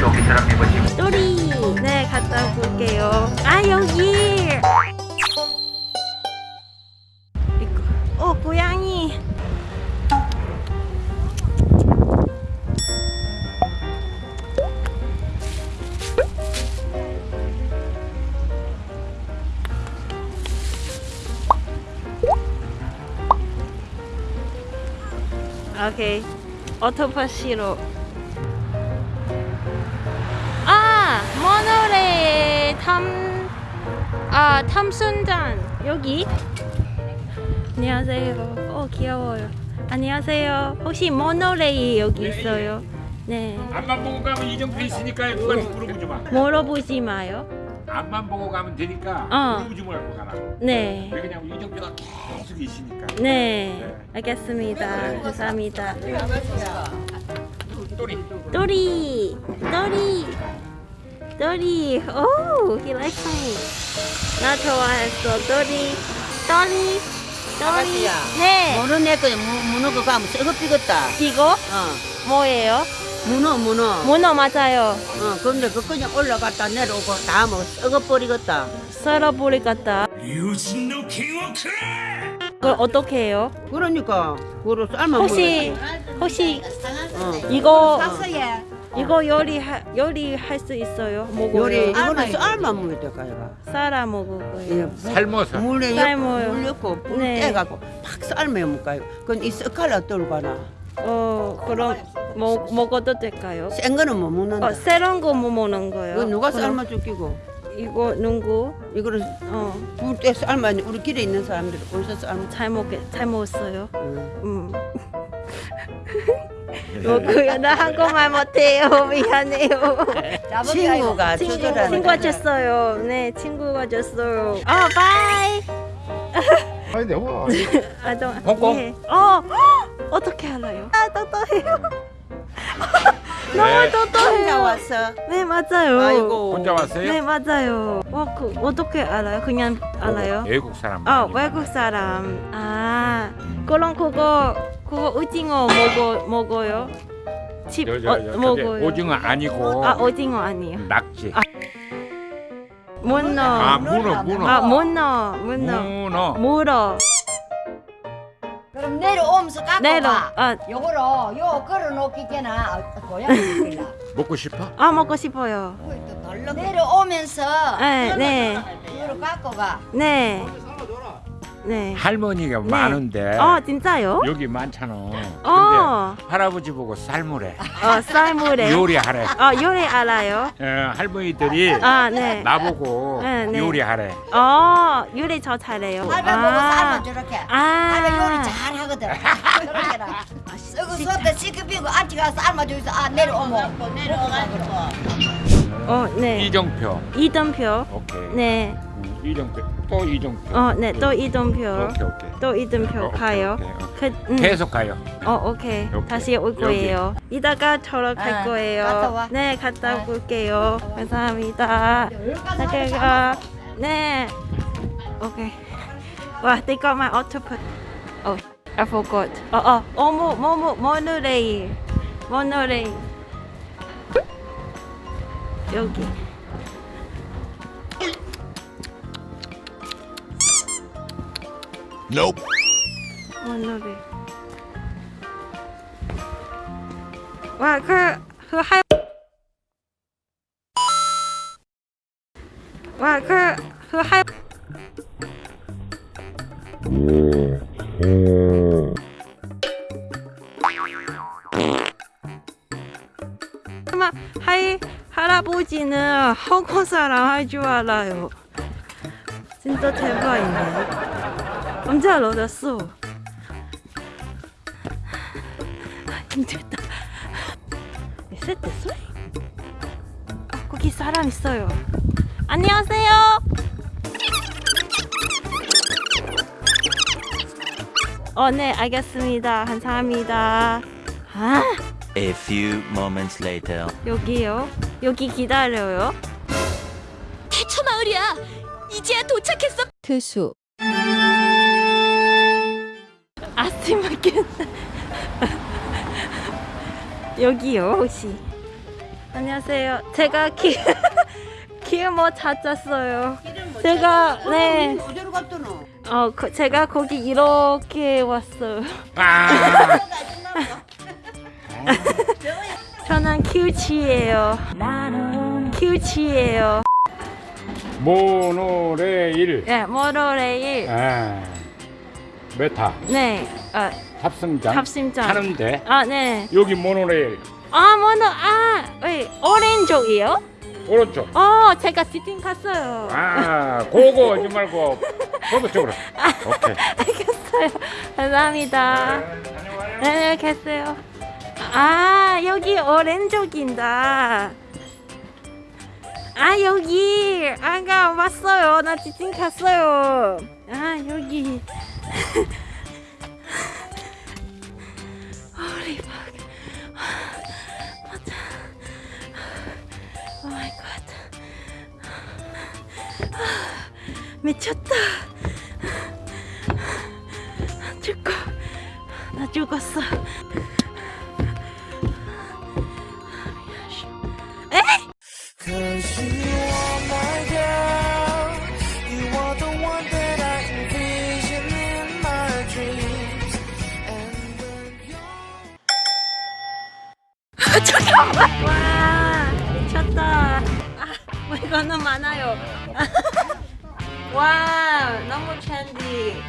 여기 사람 입으시고. 또리. 네 갔다 볼게요. 아 여기. 이거. 어 고양이. 오케이. 오토파시로 탐, 아 탐순잔. 여기. 안녕하세요. 어 귀여워요. 안녕하세요. 혹시 모노레일 여기 있어요? 네. 앞만 보고 가면 이정표 있으니까 그걸 물어보지 마. 물어보지 마요. 앞만 보고 가면 되니까 어. 물어보지 말고 가라. 네. 왜 그냥 이정표가 계속 있으니까. 네, 알겠습니다. 감사합니다. 또리 또리, 또리, 또리. 오, he likes me. 나 좋아했어. 또리, 또리, 또리. 아가씨야. 네. 모르는 애 거야. 무- 문어 그거 하면 썩어 삐겠다. 이거 어. 뭐예요? 문어, 문어. 문어 맞아요. 어, 근데 그 그냥 올라갔다 내려오고 다 하면 썩어 버리겠다. 썰어버릴 같다. 그걸 어떻게 해요? 그러니까, 그걸 삶아 혹시 혹시 먹어야지. 어. 이거 이거 요리 요리 할 수 있어요? 먹어요? 요리, 이거는 삶아 먹어야 돼, 가야가. 썰어 먹어요. 삶아서 물에 삶아요. 물 넣고, 불 네. 떼갖고 팍 삶아 먹어요. 그건 이 썩갈라 떨고 가나. 어 그럼 먹 먹어도 될까요? 센 거는 못 먹는다. 어 새로운 거뭐 먹는 거예요? 이거 누가 삶아 죽이고. 이거 누구? 이거를 어 불때 삶아, 우리 길에 있는 사람들이 어디서 삶아. 잘 먹게 잘 먹었어요. 응. 음. 먹고요. 나 한국말 못해요. 미안해요. 친구가 친구 주더라는 친구가 줬어요. 네 친구가 줬어요. 어 bye. 아니 내가 아 좀. 홍콩? 예. 어 어떻게 알아요? 아 똑똑해요. 너무 네. 혼자 똑똑해요. 왔어. 네 맞아요. 아이고. 혼자 왔어요? 네 맞아요. 어, 그 어떻게 알아요? 그냥 알아요? 외국 사람 아 많이 외국 사람. 아 그럼 그거 그거 오징어 먹어 먹어요? 집 저, 저, 어, 저, 저기 먹어요? 오징어 아니고 아 오징어 아니에요. 낙지 아, 문어. 아 문어 문어 아 문어 문어 문어 물어 그럼 내려오면서 깎고 내려. 가. 아, 요거로 요 걸어놓기게나 고양이 먹고 싶어? 아 먹고 싶어요. 내려오면서 네 네. 요로 깎고 가. 네. 네. 할머니가 네. 많은데 어 진짜요? 여기 많잖아 근데 어. 할아버지 보고 삶으래 어 쌀물에. 요리하래 어 요리 알아요? 어, 할머니들이 아 네. 나보고 네, 네. 요리하래 어 요리 저 잘해요. 할배 보고 삶아 저렇게. 아. 할배 요리 잘 하거든. 그렇게라. 썩어 썩다 시급이고 안티가 삶아줘서 아 내려오면 내려오가지고. 어 네. 이정표 이등표. 오케이 네. 음, 이정표 또 이정표 어 네 또 이등표. 오케이 오케이 또 이등표 어, 오케이, 가요. 오케이, 오케이. 그, 음. 계속 가요 어 오케이. 오케이. 다시 올. 거예요. 이따가 저러 갈 아, 거예요. 갔다 와. 네 갔다 네. 올게요. 감사합니다. 잠깐 네. 오케이. 와, they got my octopus. Oh, I forgot. 어, 어, 어머, 뭐뭐 모노레일, 모노레일. 여기. 모노레일. 와, 그, 그 할. 와, 그, 그 할. 아마 할 할아버지는 한국 사람 할 줄 알아요. 진짜 대박이네. 엄청 얻었어. 힘들다. 세트소? 아, 거기 사람 있어요. 안녕하세요. 어, 네, 알겠습니다. 감사합니다. 아. A few moments later. 여기요? 여기 기다려요? 대처 마을이야. 이제야 도착했어. 투수 아스마켓 여기요 혹시 안녕하세요. 제가 길, 길못 찾았어요. 제가, 네. 어, 그, 제가 거기 이렇게 왔어요. 아, 저는 큐치예요. 큐치예요. 모노레일. 네, 모노레일. 아, 메타. 네, 아, 탑승장. 탑승장. 하는데 아, 네. 여기 모노레일 아, 모노, 아, 왜, 오렌지이요? 오른쪽. 어, 제가 지팅 갔어요. 아, 고고 하지 말고 거기 쪽으로. 오케이. 알겠어요. 감사합니다. 다녀와요. 네, 알겠어요. 아, 여기 오렌지인다. 아, 여기. 아까 왔어요. 나 지팅 갔어요. 아, 여기. Holy fuck. 맞아. Oh my god. 미쳤다. 죽고. 나 죽었어. Cause when you're 와 미쳤다 아 물건은 많아요 와 너무 trendy